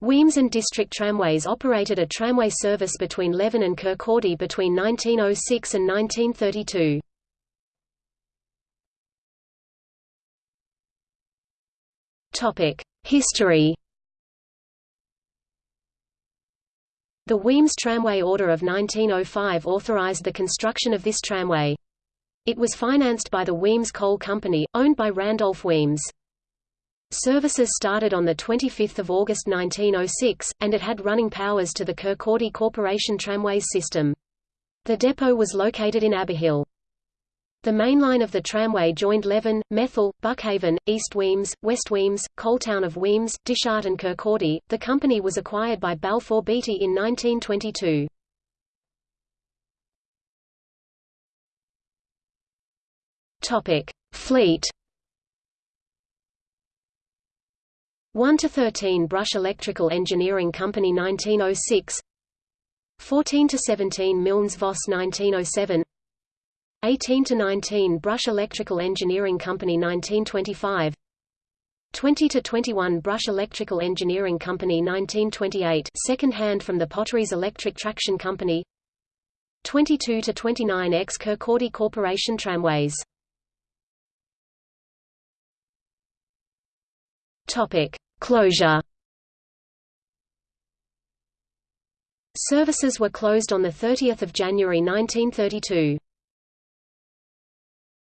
Wemyss and District Tramways operated a tramway service between Leven and Kirkcaldy between 1906 and 1932. History The Wemyss Tramway Order of 1905 authorized the construction of this tramway. It was financed by the Wemyss Coal Company, owned by Randolph Wemyss. Services started on 25 August 1906, and it had running powers to the Kirkcaldy Corporation Tramways system. The depot was located in Aberhill. The main line of the tramway joined Leven, Methil, Buckhaven, East Wemyss, West Wemyss, Coaltown of Wemyss, Dysart and Kirkcaldy. The company was acquired by Balfour Beatty in 1922. Topic: Fleet 1 to 13 Brush Electrical Engineering Company 1906 14 to 17 Milnes Voss 1907 18 to 19 Brush Electrical Engineering Company 1925 20 to 21 Brush Electrical Engineering Company 1928 second hand from the Potteries Electric Traction Company 22 to 29 ex Kirkcaldy Corporation Tramways. Topic Closure Services were closed on 30 January 1932.